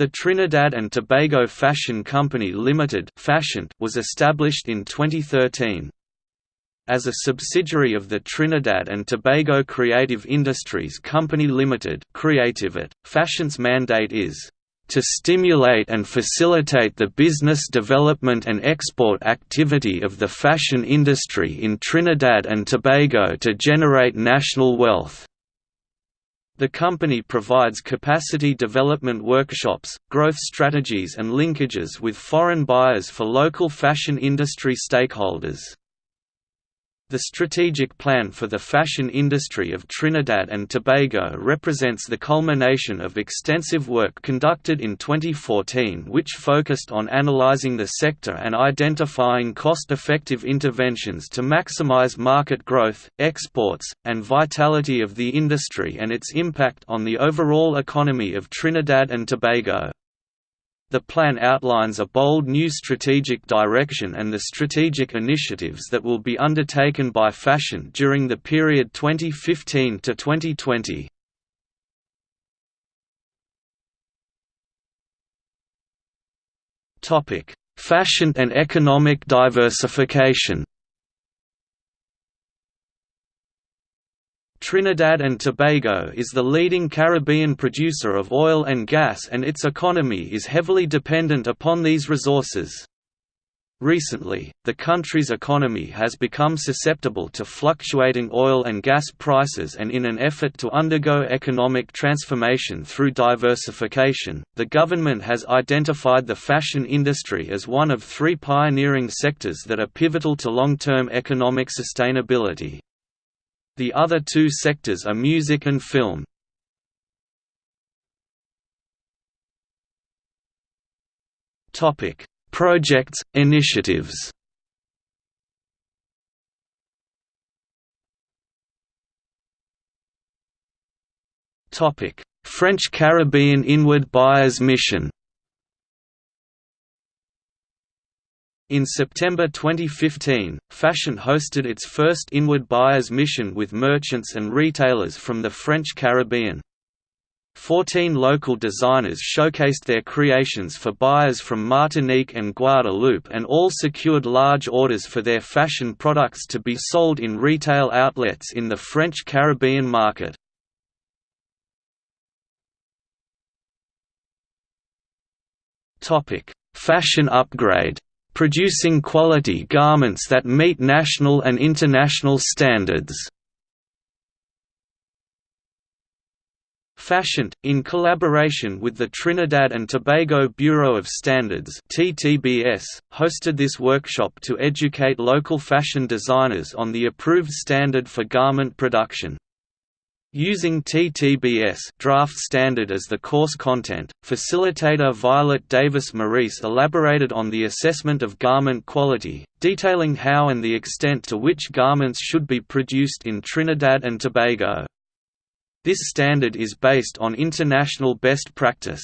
The Trinidad and Tobago Fashion Company Limited was established in 2013. As a subsidiary of the Trinidad and Tobago Creative Industries Company Limited Fashion's mandate is to stimulate and facilitate the business development and export activity of the fashion industry in Trinidad and Tobago to generate national wealth. The company provides capacity development workshops, growth strategies and linkages with foreign buyers for local fashion industry stakeholders. The strategic plan for the fashion industry of Trinidad and Tobago represents the culmination of extensive work conducted in 2014 which focused on analyzing the sector and identifying cost-effective interventions to maximize market growth, exports, and vitality of the industry and its impact on the overall economy of Trinidad and Tobago. The plan outlines a bold new strategic direction and the strategic initiatives that will be undertaken by Fashion during the period 2015 to 2020. Topic: Fashion and economic diversification. Trinidad and Tobago is the leading Caribbean producer of oil and gas and its economy is heavily dependent upon these resources. Recently, the country's economy has become susceptible to fluctuating oil and gas prices and in an effort to undergo economic transformation through diversification, the government has identified the fashion industry as one of three pioneering sectors that are pivotal to long-term economic sustainability. The other two sectors are music and film. Topic: Projects, initiatives. Topic: French Caribbean Inward Buyers Mission. In September 2015, Fashion hosted its first inward buyers mission with merchants and retailers from the French Caribbean. Fourteen local designers showcased their creations for buyers from Martinique and Guadeloupe and all secured large orders for their fashion products to be sold in retail outlets in the French Caribbean market. Fashion upgrade producing quality garments that meet national and international standards. Fashioned, in collaboration with the Trinidad and Tobago Bureau of Standards (TTBS), hosted this workshop to educate local fashion designers on the approved standard for garment production. Using TTBS draft standard as the course content, facilitator Violet Davis Maurice elaborated on the assessment of garment quality, detailing how and the extent to which garments should be produced in Trinidad and Tobago. This standard is based on international best practice.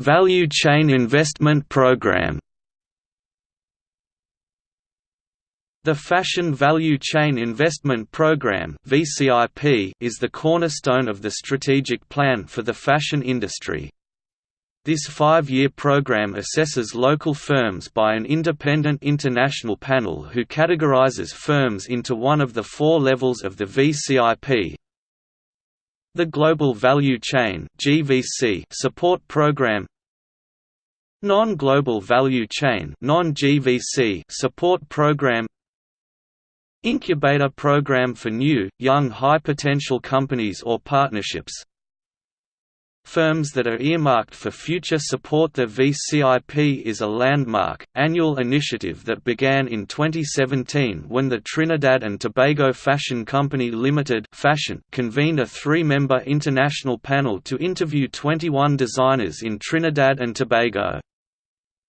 Value Chain Investment Program The Fashion Value Chain Investment Program is the cornerstone of the strategic plan for the fashion industry. This five-year program assesses local firms by an independent international panel who categorizes firms into one of the four levels of the VCIP, the Global Value Chain support program. Non-Global Value Chain support program Incubator Program for New, Young High-Potential Companies or Partnerships Firms that are earmarked for future support The VCIP is a landmark, annual initiative that began in 2017 when the Trinidad and Tobago Fashion Company Limited Fashion convened a three-member international panel to interview 21 designers in Trinidad and Tobago.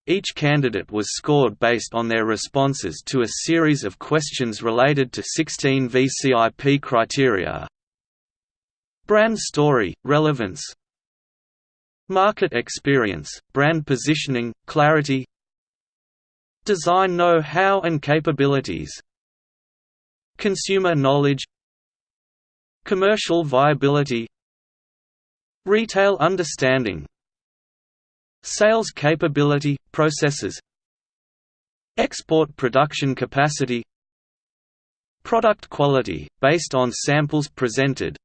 Each candidate was scored based on their responses to a series of questions related to 16 VCIP criteria. Brand story, relevance. Market experience, brand positioning, clarity. Design know-how and capabilities. Consumer knowledge. Commercial viability. Retail understanding Sales capability, processes Export production capacity Product quality, based on samples presented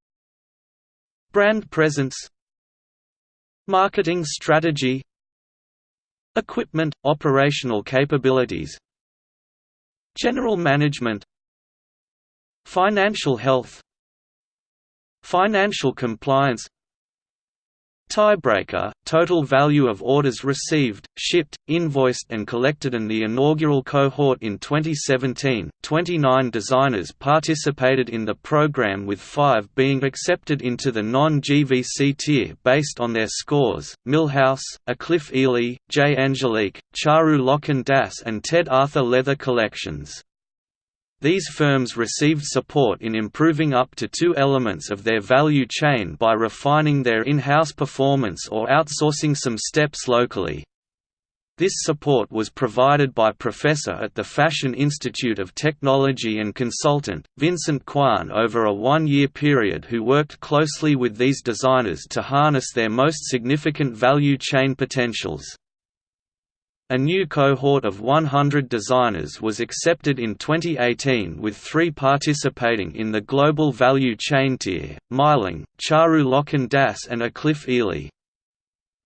Brand presence Marketing strategy Equipment, operational capabilities General management Financial health Financial compliance Tiebreaker, total value of orders received, shipped, invoiced and collected in the inaugural cohort in 2017, 29 designers participated in the program with five being accepted into the non-GVC tier based on their scores, Millhouse, Cliff Ely, J. Angelique, Charu Loken Das and Ted Arthur Leather Collections. These firms received support in improving up to two elements of their value chain by refining their in-house performance or outsourcing some steps locally. This support was provided by professor at the Fashion Institute of Technology and consultant, Vincent Kwan over a one-year period who worked closely with these designers to harness their most significant value chain potentials. A new cohort of 100 designers was accepted in 2018 with three participating in the Global Value Chain tier, Meiling, Charu Loken Das and Cliff Ely.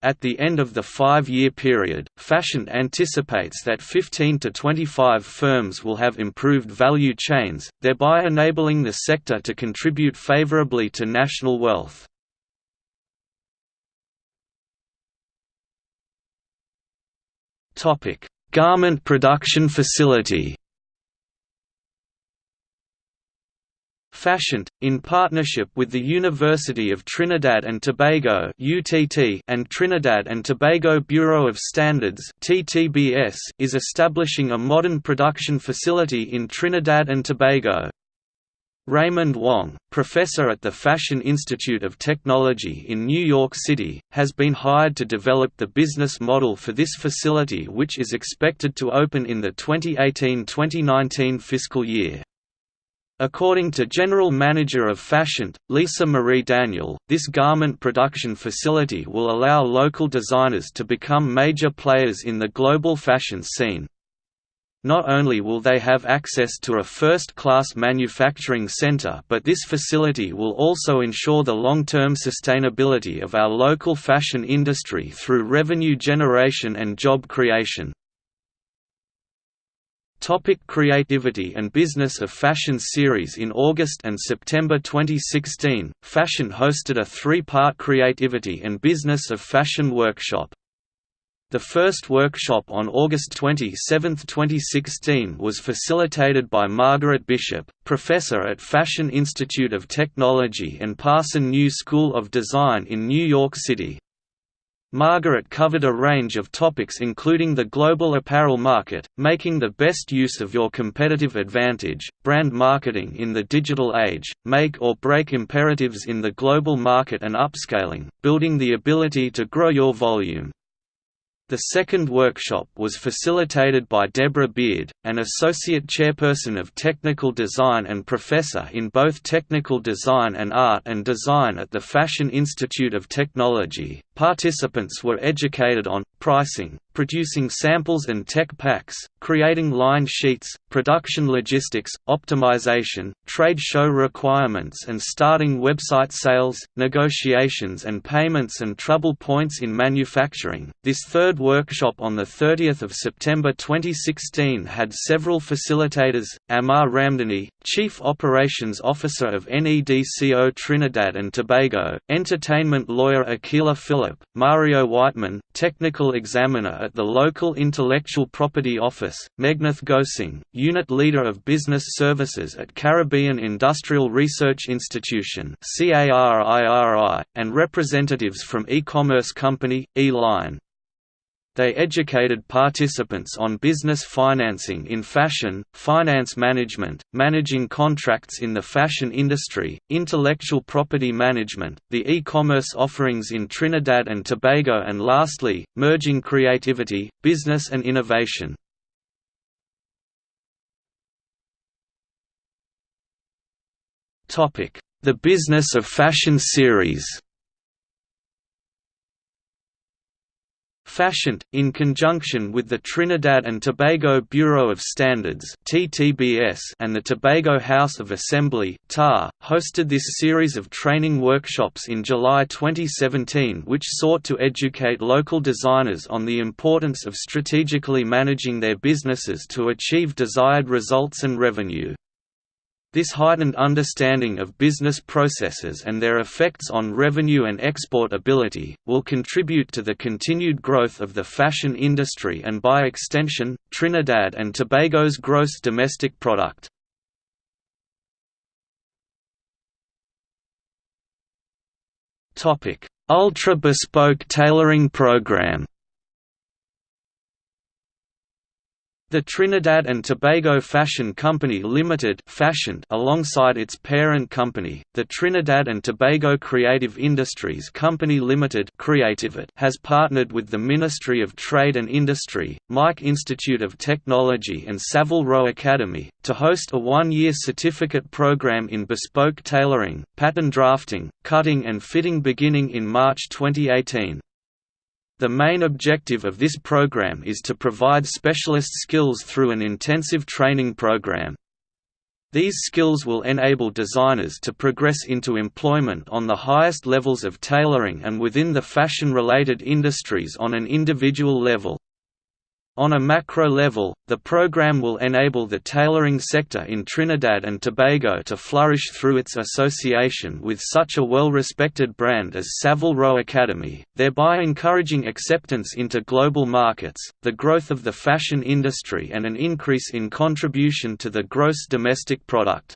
At the end of the five-year period, Fashion anticipates that 15 to 25 firms will have improved value chains, thereby enabling the sector to contribute favorably to national wealth. Topic: Garment production facility. Fashioned, in partnership with the University of Trinidad and Tobago (UTT) and Trinidad and Tobago Bureau of Standards (TTBS), is establishing a modern production facility in Trinidad and Tobago. Raymond Wong, professor at the Fashion Institute of Technology in New York City, has been hired to develop the business model for this facility which is expected to open in the 2018–2019 fiscal year. According to General Manager of Fashion, Lisa Marie Daniel, this garment production facility will allow local designers to become major players in the global fashion scene. Not only will they have access to a first-class manufacturing center but this facility will also ensure the long-term sustainability of our local fashion industry through revenue generation and job creation. Topic creativity and Business of Fashion series In August and September 2016, Fashion hosted a three-part Creativity and Business of Fashion workshop. The first workshop on August 27, 2016 was facilitated by Margaret Bishop, professor at Fashion Institute of Technology and Parson New School of Design in New York City. Margaret covered a range of topics including the global apparel market, making the best use of your competitive advantage, brand marketing in the digital age, make or break imperatives in the global market and upscaling, building the ability to grow your volume. The second workshop was facilitated by Deborah Beard, an Associate Chairperson of Technical Design and Professor in both Technical Design and Art and Design at the Fashion Institute of Technology. Participants were educated on pricing, producing samples and tech packs, creating line sheets, production logistics, optimization, trade show requirements and starting website sales, negotiations and payments and trouble points in manufacturing. This third workshop on the 30th of September 2016 had several facilitators, Amar Ramdani, Chief Operations Officer of NEDCO Trinidad and Tobago, entertainment lawyer Akila Phillip, Mario Whiteman, technical examiner at the local Intellectual Property Office, Megnath Gosing, Unit Leader of Business Services at Caribbean Industrial Research Institution and representatives from e-commerce company, E-Line. They educated participants on business financing in fashion, finance management, managing contracts in the fashion industry, intellectual property management, the e-commerce offerings in Trinidad and Tobago and lastly, merging creativity, business and innovation. The Business of Fashion series Fashioned, in conjunction with the Trinidad and Tobago Bureau of Standards and the Tobago House of Assembly hosted this series of training workshops in July 2017 which sought to educate local designers on the importance of strategically managing their businesses to achieve desired results and revenue. This heightened understanding of business processes and their effects on revenue and export ability, will contribute to the continued growth of the fashion industry and by extension, Trinidad and Tobago's gross domestic product. Ultra bespoke tailoring program The Trinidad and Tobago Fashion Company Limited fashioned alongside its parent company, the Trinidad and Tobago Creative Industries Company Limited has partnered with the Ministry of Trade and Industry, MIC Institute of Technology and Savile Row Academy, to host a one-year certificate program in bespoke tailoring, pattern drafting, cutting and fitting beginning in March 2018. The main objective of this program is to provide specialist skills through an intensive training program. These skills will enable designers to progress into employment on the highest levels of tailoring and within the fashion-related industries on an individual level. On a macro level, the program will enable the tailoring sector in Trinidad and Tobago to flourish through its association with such a well-respected brand as Savile Row Academy, thereby encouraging acceptance into global markets, the growth of the fashion industry and an increase in contribution to the gross domestic product.